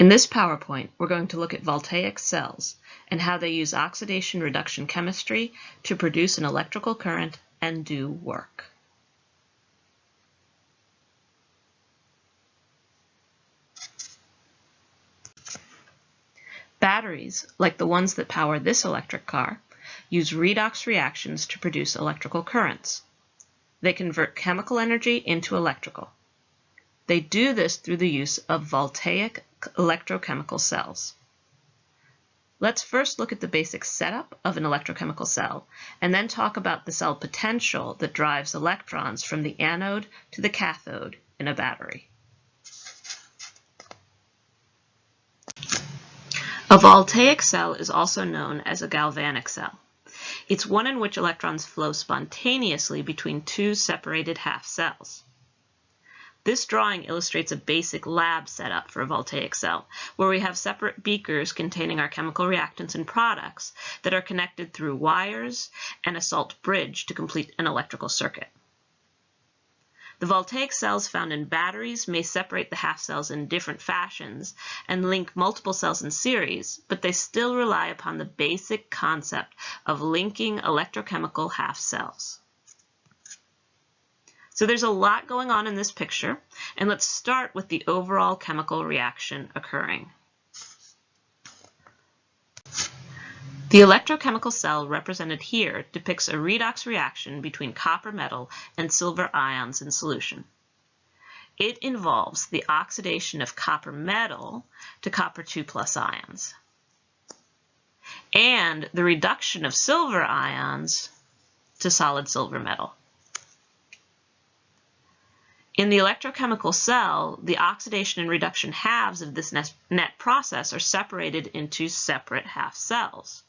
In this PowerPoint, we're going to look at voltaic cells and how they use oxidation reduction chemistry to produce an electrical current and do work. Batteries, like the ones that power this electric car, use redox reactions to produce electrical currents. They convert chemical energy into electrical. They do this through the use of voltaic electrochemical cells. Let's first look at the basic setup of an electrochemical cell, and then talk about the cell potential that drives electrons from the anode to the cathode in a battery. A voltaic cell is also known as a galvanic cell. It's one in which electrons flow spontaneously between two separated half cells. This drawing illustrates a basic lab setup for a voltaic cell, where we have separate beakers containing our chemical reactants and products that are connected through wires and a salt bridge to complete an electrical circuit. The voltaic cells found in batteries may separate the half cells in different fashions and link multiple cells in series, but they still rely upon the basic concept of linking electrochemical half cells. So there's a lot going on in this picture, and let's start with the overall chemical reaction occurring. The electrochemical cell represented here depicts a redox reaction between copper metal and silver ions in solution. It involves the oxidation of copper metal to copper 2 plus ions and the reduction of silver ions to solid silver metal. In the electrochemical cell, the oxidation and reduction halves of this net process are separated into separate half cells.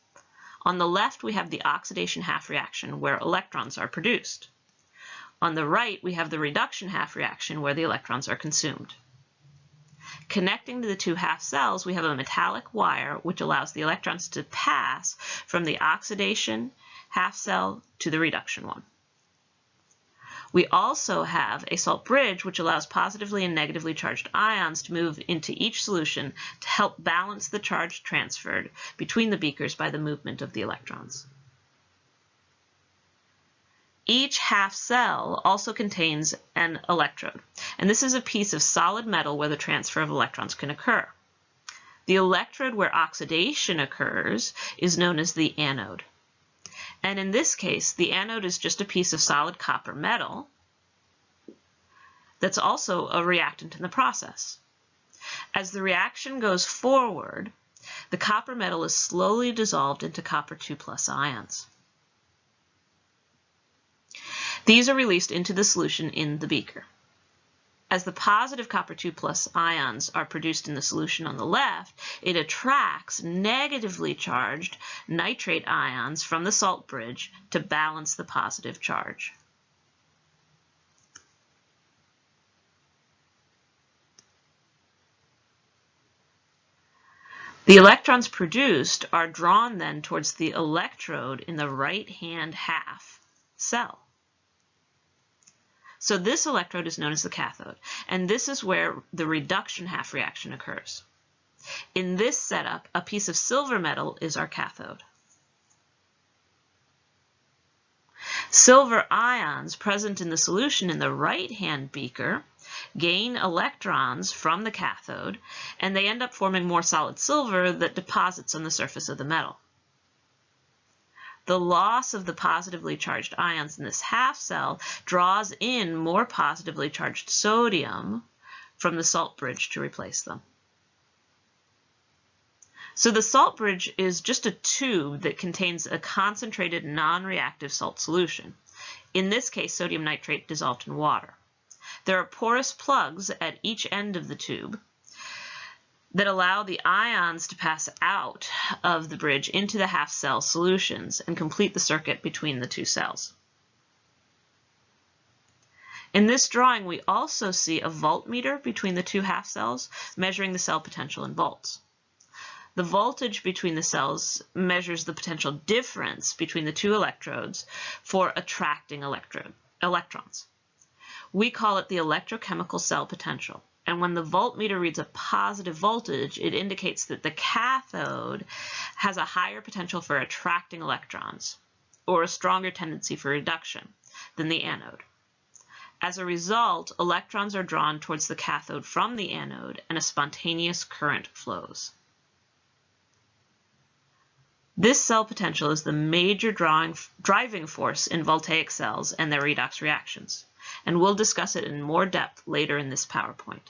On the left, we have the oxidation half reaction where electrons are produced. On the right, we have the reduction half reaction where the electrons are consumed. Connecting to the two half cells, we have a metallic wire which allows the electrons to pass from the oxidation half cell to the reduction one. We also have a salt bridge which allows positively and negatively charged ions to move into each solution to help balance the charge transferred between the beakers by the movement of the electrons. Each half cell also contains an electrode, and this is a piece of solid metal where the transfer of electrons can occur. The electrode where oxidation occurs is known as the anode. And in this case, the anode is just a piece of solid copper metal that's also a reactant in the process. As the reaction goes forward, the copper metal is slowly dissolved into copper 2 plus ions. These are released into the solution in the beaker. As the positive copper 2 plus ions are produced in the solution on the left, it attracts negatively charged nitrate ions from the salt bridge to balance the positive charge. The electrons produced are drawn then towards the electrode in the right-hand half cell. So this electrode is known as the cathode, and this is where the reduction half reaction occurs. In this setup, a piece of silver metal is our cathode. Silver ions present in the solution in the right-hand beaker gain electrons from the cathode, and they end up forming more solid silver that deposits on the surface of the metal. The loss of the positively charged ions in this half cell draws in more positively charged sodium from the salt bridge to replace them. So the salt bridge is just a tube that contains a concentrated non-reactive salt solution. In this case, sodium nitrate dissolved in water. There are porous plugs at each end of the tube that allow the ions to pass out of the bridge into the half cell solutions and complete the circuit between the two cells. In this drawing, we also see a voltmeter between the two half cells measuring the cell potential in volts. The voltage between the cells measures the potential difference between the two electrodes for attracting electrode, electrons. We call it the electrochemical cell potential And when the voltmeter reads a positive voltage, it indicates that the cathode has a higher potential for attracting electrons or a stronger tendency for reduction than the anode. As a result, electrons are drawn towards the cathode from the anode and a spontaneous current flows. This cell potential is the major drawing, driving force in voltaic cells and their redox reactions and we'll discuss it in more depth later in this PowerPoint.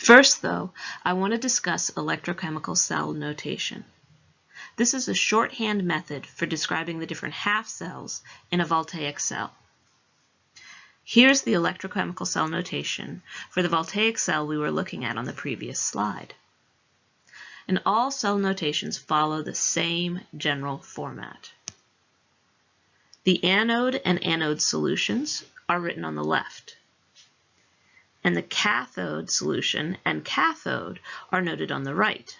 First, though, I want to discuss electrochemical cell notation. This is a shorthand method for describing the different half cells in a voltaic cell. Here's the electrochemical cell notation for the voltaic cell we were looking at on the previous slide. And all cell notations follow the same general format. The anode and anode solutions are written on the left. And the cathode solution and cathode are noted on the right.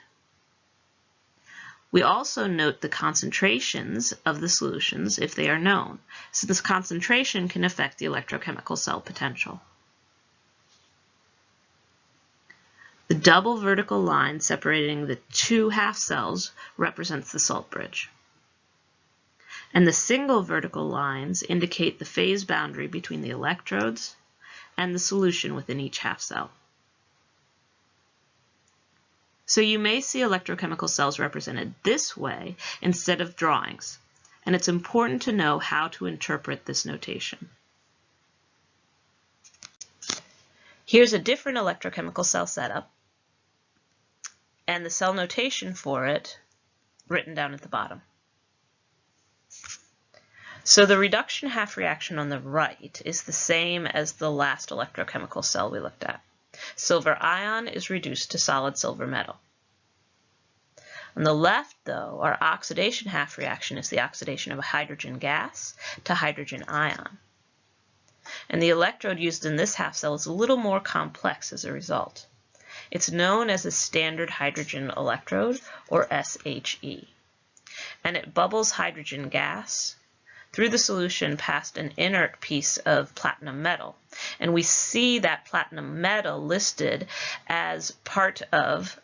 We also note the concentrations of the solutions if they are known, this concentration can affect the electrochemical cell potential. The double vertical line separating the two half cells represents the salt bridge and the single vertical lines indicate the phase boundary between the electrodes and the solution within each half cell. So you may see electrochemical cells represented this way instead of drawings, and it's important to know how to interpret this notation. Here's a different electrochemical cell setup, and the cell notation for it written down at the bottom. So the reduction half reaction on the right is the same as the last electrochemical cell we looked at. Silver ion is reduced to solid silver metal. On the left, though, our oxidation half reaction is the oxidation of a hydrogen gas to hydrogen ion. And the electrode used in this half cell is a little more complex as a result. It's known as a standard hydrogen electrode, or SHE. And it bubbles hydrogen gas through the solution past an inert piece of platinum metal. And we see that platinum metal listed as part of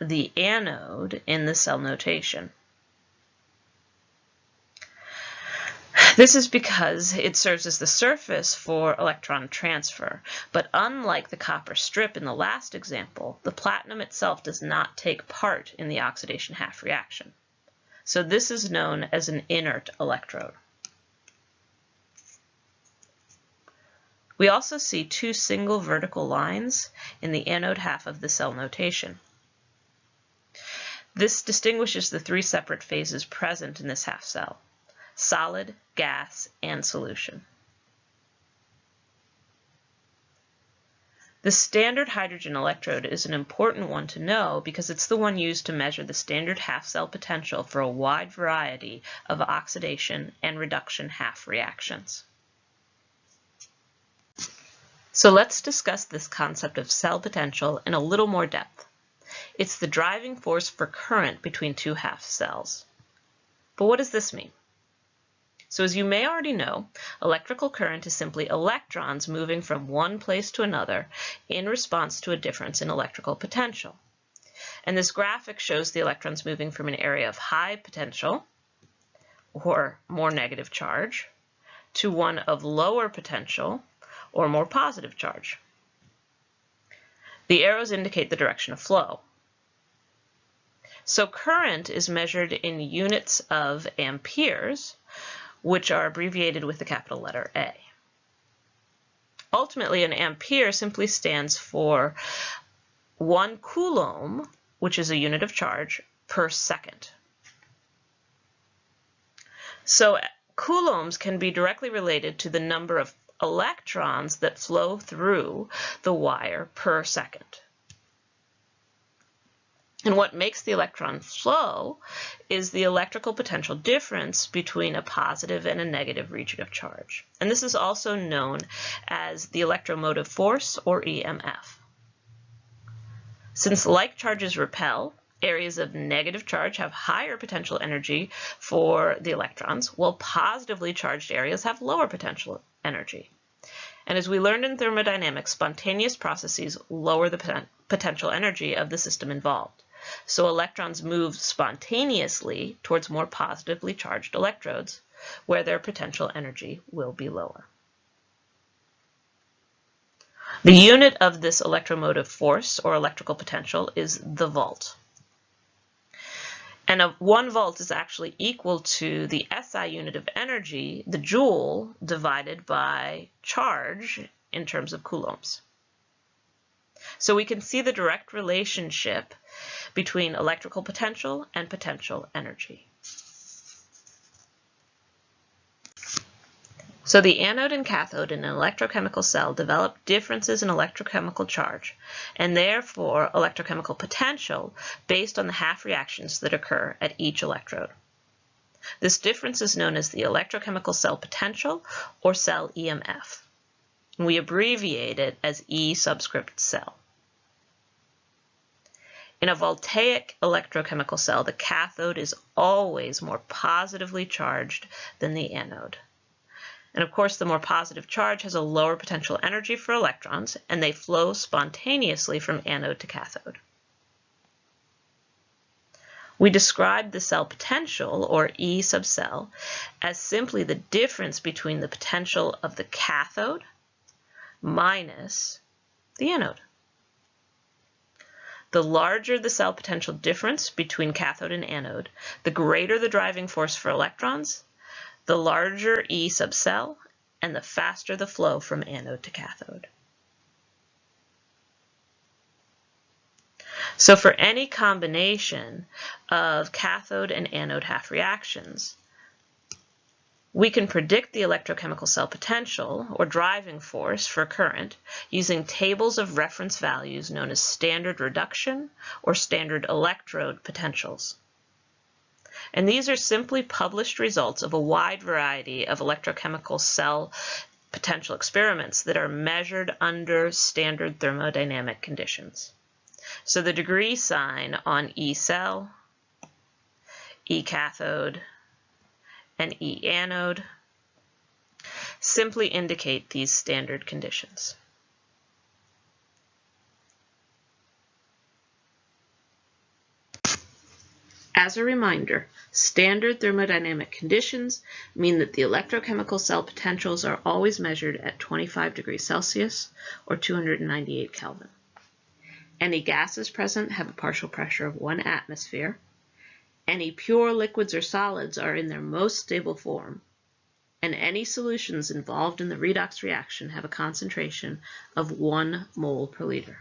the anode in the cell notation. This is because it serves as the surface for electron transfer, but unlike the copper strip in the last example, the platinum itself does not take part in the oxidation half reaction. So this is known as an inert electrode. We also see two single vertical lines in the anode half of the cell notation. This distinguishes the three separate phases present in this half cell, solid, gas, and solution. The standard hydrogen electrode is an important one to know because it's the one used to measure the standard half-cell potential for a wide variety of oxidation and reduction half reactions. So let's discuss this concept of cell potential in a little more depth. It's the driving force for current between two half cells. But what does this mean? So as you may already know, electrical current is simply electrons moving from one place to another in response to a difference in electrical potential. And this graphic shows the electrons moving from an area of high potential, or more negative charge, to one of lower potential, or more positive charge. The arrows indicate the direction of flow. So current is measured in units of amperes, which are abbreviated with the capital letter A. Ultimately, an ampere simply stands for one coulomb, which is a unit of charge, per second. So coulombs can be directly related to the number of electrons that flow through the wire per second. And what makes the electron flow is the electrical potential difference between a positive and a negative region of charge. And this is also known as the electromotive force, or EMF. Since like charges repel, areas of negative charge have higher potential energy for the electrons, while positively charged areas have lower potential energy. And as we learned in thermodynamics, spontaneous processes lower the potential energy of the system involved. So electrons move spontaneously towards more positively charged electrodes, where their potential energy will be lower. The unit of this electromotive force or electrical potential is the volt. And a one volt is actually equal to the SI unit of energy, the joule, divided by charge in terms of coulombs. So we can see the direct relationship between electrical potential and potential energy. So the anode and cathode in an electrochemical cell develop differences in electrochemical charge and therefore electrochemical potential based on the half reactions that occur at each electrode. This difference is known as the electrochemical cell potential or cell EMF. We abbreviate it as E subscript cell. In a voltaic electrochemical cell, the cathode is always more positively charged than the anode. And of course, the more positive charge has a lower potential energy for electrons, and they flow spontaneously from anode to cathode. We describe the cell potential, or E sub cell, as simply the difference between the potential of the cathode minus the anode. The larger the cell potential difference between cathode and anode, the greater the driving force for electrons, the larger E sub cell, and the faster the flow from anode to cathode. So for any combination of cathode and anode half reactions, we can predict the electrochemical cell potential, or driving force, for current using tables of reference values known as standard reduction or standard electrode potentials. And these are simply published results of a wide variety of electrochemical cell potential experiments that are measured under standard thermodynamic conditions. So the degree sign on E cell, E cathode, and E anode simply indicate these standard conditions. As a reminder, standard thermodynamic conditions mean that the electrochemical cell potentials are always measured at 25 degrees Celsius or 298 Kelvin. Any gases present have a partial pressure of one atmosphere. Any pure liquids or solids are in their most stable form. And any solutions involved in the redox reaction have a concentration of one mole per liter.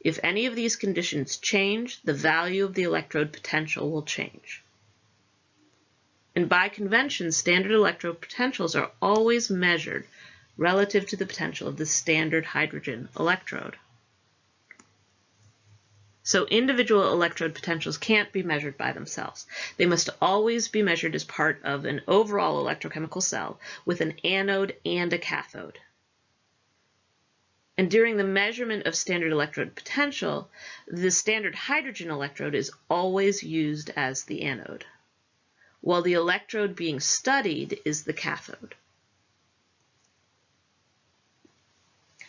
If any of these conditions change, the value of the electrode potential will change. And by convention, standard electrode potentials are always measured relative to the potential of the standard hydrogen electrode. So individual electrode potentials can't be measured by themselves. They must always be measured as part of an overall electrochemical cell with an anode and a cathode. And during the measurement of standard electrode potential, the standard hydrogen electrode is always used as the anode, while the electrode being studied is the cathode.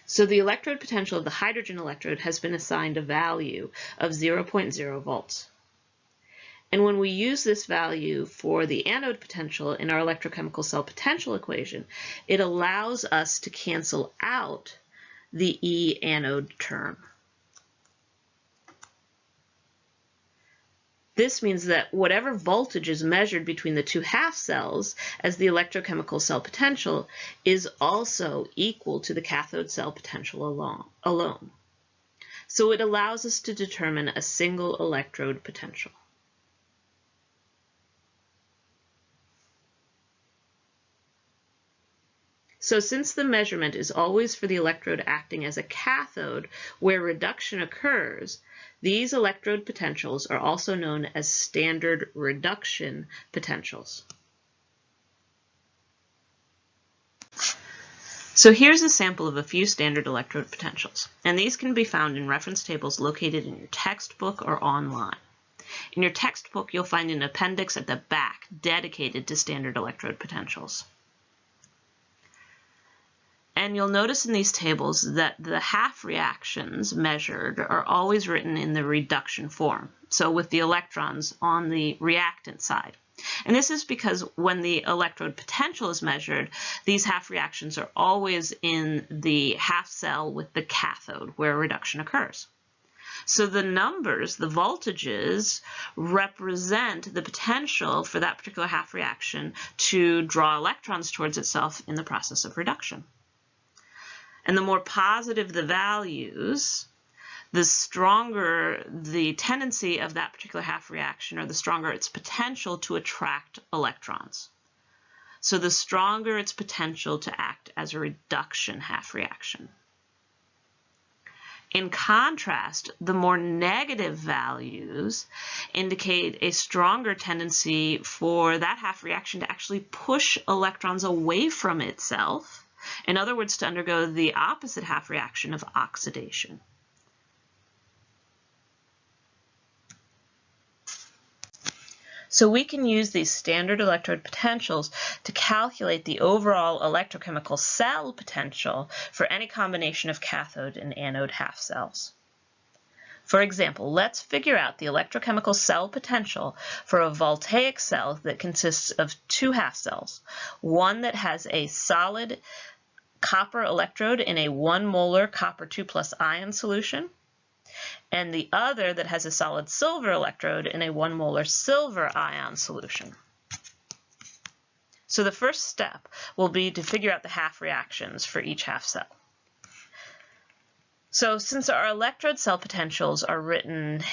So the electrode potential of the hydrogen electrode has been assigned a value of 0.0 volts. And when we use this value for the anode potential in our electrochemical cell potential equation, it allows us to cancel out the E anode term. This means that whatever voltage is measured between the two half cells as the electrochemical cell potential is also equal to the cathode cell potential alone. So it allows us to determine a single electrode potential. So since the measurement is always for the electrode acting as a cathode where reduction occurs, these electrode potentials are also known as standard reduction potentials. So here's a sample of a few standard electrode potentials, and these can be found in reference tables located in your textbook or online. In your textbook, you'll find an appendix at the back dedicated to standard electrode potentials. And you'll notice in these tables that the half reactions measured are always written in the reduction form, so with the electrons on the reactant side. And this is because when the electrode potential is measured, these half reactions are always in the half cell with the cathode where reduction occurs. So the numbers, the voltages, represent the potential for that particular half reaction to draw electrons towards itself in the process of reduction. And the more positive the values, the stronger the tendency of that particular half reaction or the stronger its potential to attract electrons. So the stronger its potential to act as a reduction half reaction. In contrast, the more negative values indicate a stronger tendency for that half reaction to actually push electrons away from itself in other words, to undergo the opposite half reaction of oxidation. So we can use these standard electrode potentials to calculate the overall electrochemical cell potential for any combination of cathode and anode half cells. For example, let's figure out the electrochemical cell potential for a voltaic cell that consists of two half cells, one that has a solid copper electrode in a 1 molar copper 2 plus ion solution, and the other that has a solid silver electrode in a 1 molar silver ion solution. So the first step will be to figure out the half reactions for each half cell. So since our electrode cell potentials are written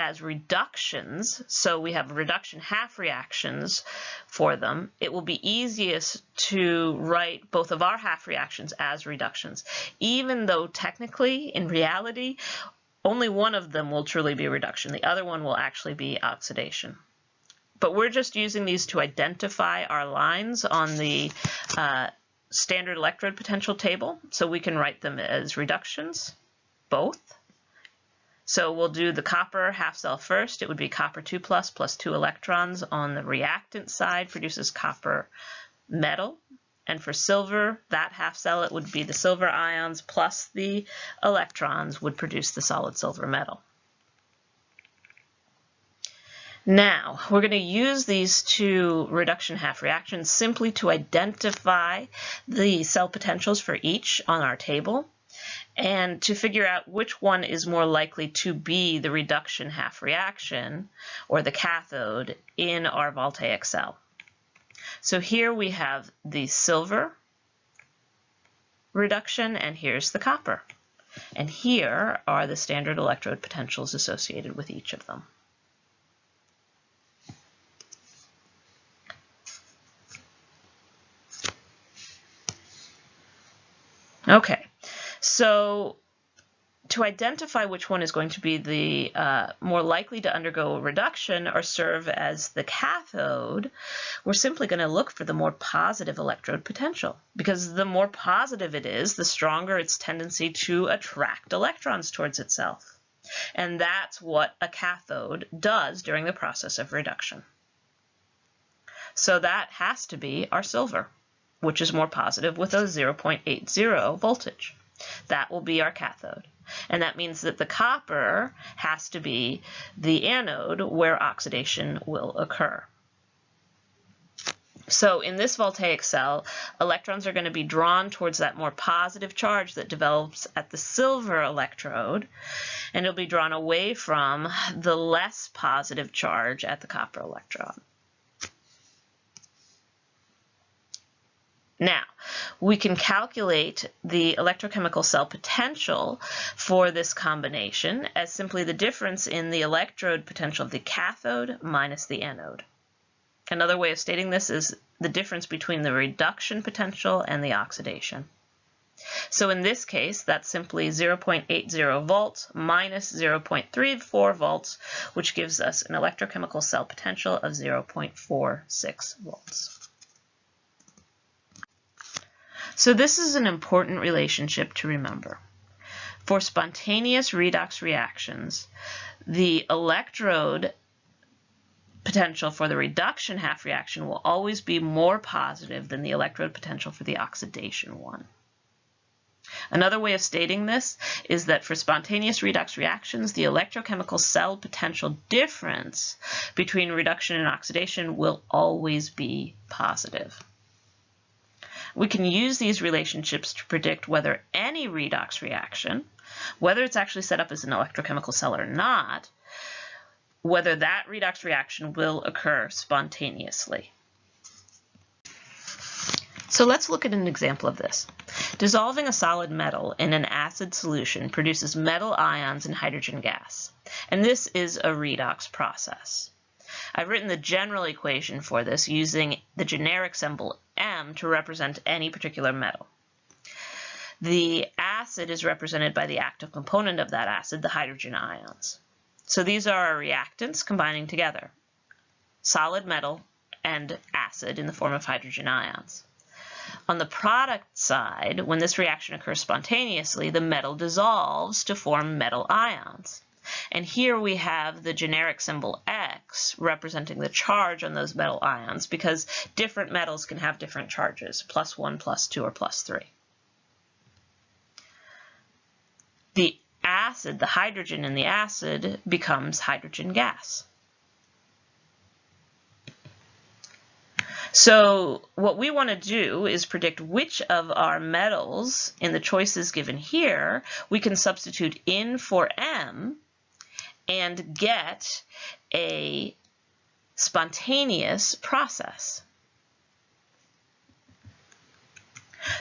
as reductions, so we have reduction half reactions for them, it will be easiest to write both of our half reactions as reductions, even though technically, in reality, only one of them will truly be reduction. The other one will actually be oxidation. But we're just using these to identify our lines on the uh, standard electrode potential table, so we can write them as reductions, both. So we'll do the copper half cell first. It would be copper 2 plus plus 2 electrons on the reactant side produces copper metal. And for silver, that half cell, it would be the silver ions plus the electrons would produce the solid silver metal. Now, we're going to use these two reduction half reactions simply to identify the cell potentials for each on our table and to figure out which one is more likely to be the reduction half reaction or the cathode in our voltaic cell. So here we have the silver reduction and here's the copper. And here are the standard electrode potentials associated with each of them. Okay, so to identify which one is going to be the uh, more likely to undergo a reduction or serve as the cathode, we're simply going to look for the more positive electrode potential because the more positive it is, the stronger its tendency to attract electrons towards itself. And that's what a cathode does during the process of reduction. So that has to be our silver, which is more positive with a 0.80 voltage. That will be our cathode. And that means that the copper has to be the anode where oxidation will occur. So in this voltaic cell, electrons are going to be drawn towards that more positive charge that develops at the silver electrode, and it'll be drawn away from the less positive charge at the copper electrode. Now, we can calculate the electrochemical cell potential for this combination as simply the difference in the electrode potential of the cathode minus the anode. Another way of stating this is the difference between the reduction potential and the oxidation. So in this case, that's simply 0.80 volts minus 0.34 volts, which gives us an electrochemical cell potential of 0.46 volts. So this is an important relationship to remember. For spontaneous redox reactions, the electrode potential for the reduction half reaction will always be more positive than the electrode potential for the oxidation one. Another way of stating this is that for spontaneous redox reactions, the electrochemical cell potential difference between reduction and oxidation will always be positive. We can use these relationships to predict whether any redox reaction, whether it's actually set up as an electrochemical cell or not, whether that redox reaction will occur spontaneously. So let's look at an example of this. Dissolving a solid metal in an acid solution produces metal ions and hydrogen gas. And this is a redox process. I've written the general equation for this using the generic symbol M to represent any particular metal. The acid is represented by the active component of that acid, the hydrogen ions. So these are our reactants combining together, solid metal and acid in the form of hydrogen ions. On the product side, when this reaction occurs spontaneously, the metal dissolves to form metal ions. And here we have the generic symbol X representing the charge on those metal ions because different metals can have different charges, plus 1, plus 2, or plus 3. The acid, the hydrogen in the acid, becomes hydrogen gas. So what we want to do is predict which of our metals in the choices given here we can substitute in for M and get a spontaneous process.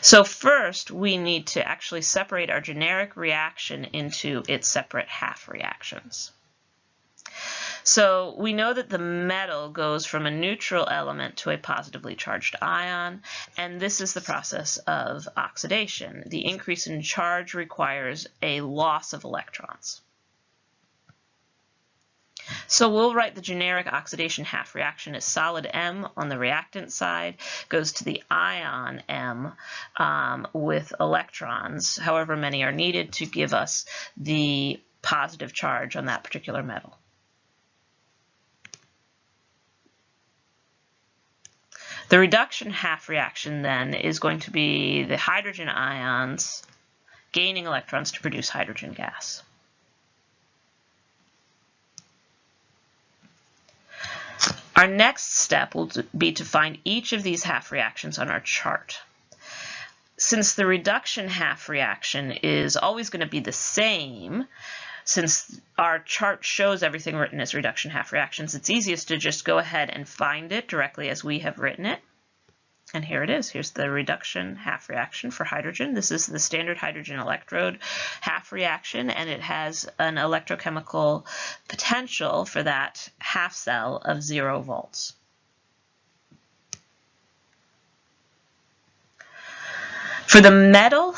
So first, we need to actually separate our generic reaction into its separate half reactions. So we know that the metal goes from a neutral element to a positively charged ion, and this is the process of oxidation. The increase in charge requires a loss of electrons. So we'll write the generic oxidation half reaction as solid M on the reactant side goes to the ion M um, with electrons, however many are needed to give us the positive charge on that particular metal. The reduction half reaction then is going to be the hydrogen ions gaining electrons to produce hydrogen gas. Our next step will be to find each of these half reactions on our chart. Since the reduction half reaction is always going to be the same, since our chart shows everything written as reduction half reactions, it's easiest to just go ahead and find it directly as we have written it. And here it is. Here's the reduction half reaction for hydrogen. This is the standard hydrogen electrode half reaction, and it has an electrochemical potential for that half cell of zero volts. For the metal,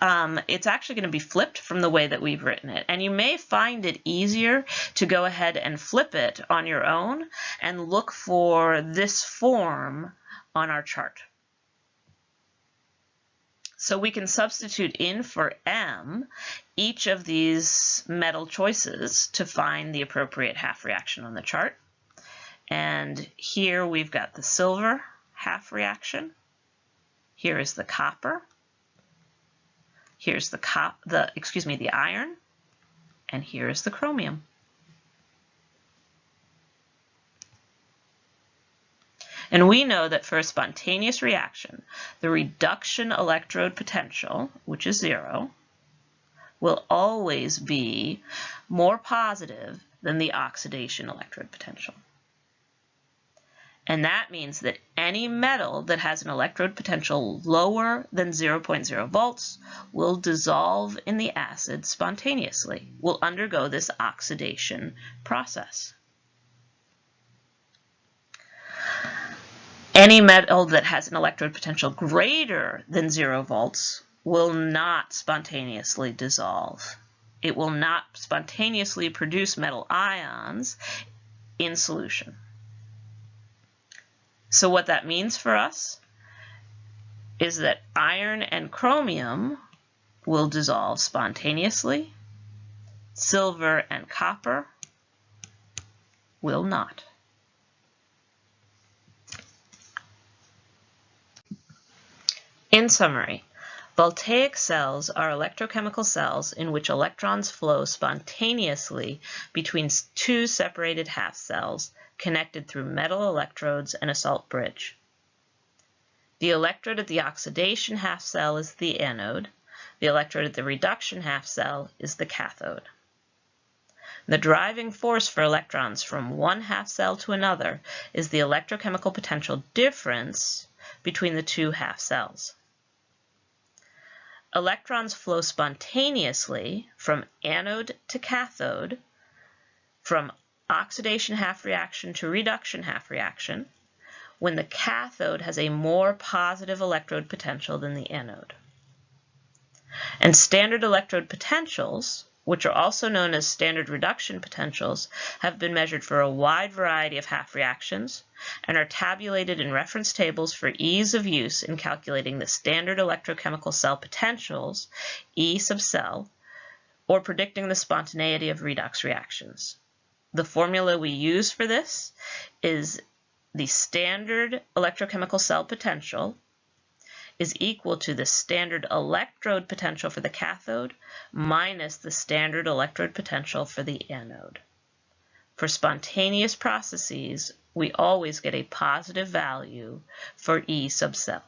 um, it's actually going to be flipped from the way that we've written it. And you may find it easier to go ahead and flip it on your own and look for this form on our chart. So we can substitute in for M each of these metal choices to find the appropriate half reaction on the chart. And here we've got the silver half reaction. Here is the copper. Here's the cop the excuse me the iron and here is the chromium. And we know that for a spontaneous reaction, the reduction electrode potential, which is zero, will always be more positive than the oxidation electrode potential. And that means that any metal that has an electrode potential lower than 0.0 volts will dissolve in the acid spontaneously, will undergo this oxidation process. Any metal that has an electrode potential greater than 0 volts will not spontaneously dissolve. It will not spontaneously produce metal ions in solution. So what that means for us is that iron and chromium will dissolve spontaneously, silver and copper will not. In summary, Voltaic cells are electrochemical cells in which electrons flow spontaneously between two separated half cells connected through metal electrodes and a salt bridge. The electrode at the oxidation half cell is the anode. The electrode at the reduction half cell is the cathode. The driving force for electrons from one half cell to another is the electrochemical potential difference between the two half cells. Electrons flow spontaneously from anode to cathode, from oxidation half reaction to reduction half reaction, when the cathode has a more positive electrode potential than the anode. And standard electrode potentials, which are also known as standard reduction potentials, have been measured for a wide variety of half reactions and are tabulated in reference tables for ease of use in calculating the standard electrochemical cell potentials, E sub cell, or predicting the spontaneity of redox reactions. The formula we use for this is the standard electrochemical cell potential is equal to the standard electrode potential for the cathode minus the standard electrode potential for the anode. For spontaneous processes, we always get a positive value for E sub cell.